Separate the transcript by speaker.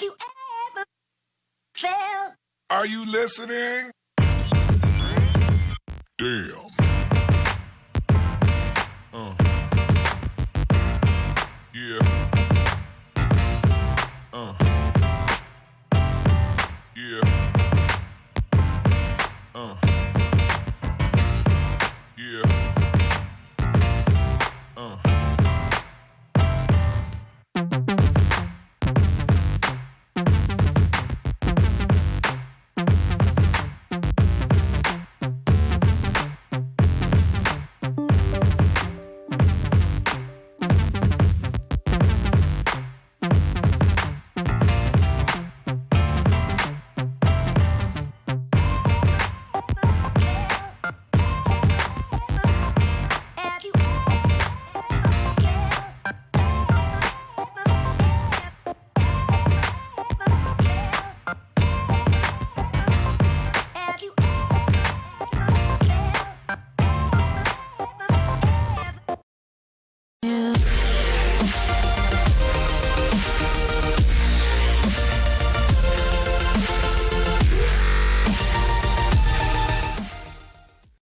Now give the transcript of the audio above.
Speaker 1: Have you ever felt?
Speaker 2: Are you listening? Damn.